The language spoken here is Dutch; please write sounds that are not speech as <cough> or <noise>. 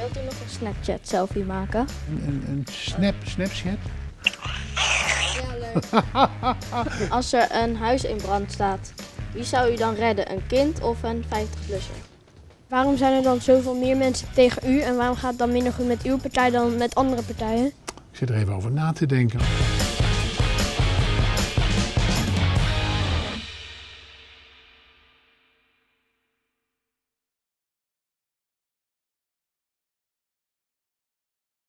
Wilt u nog een Snapchat selfie maken? Een, een, een snap, Snapchat? Ja, leuk. <laughs> Als er een huis in brand staat, wie zou u dan redden? Een kind of een 50-plusser? Waarom zijn er dan zoveel meer mensen tegen u en waarom gaat het dan minder goed met uw partij dan met andere partijen? Ik zit er even over na te denken.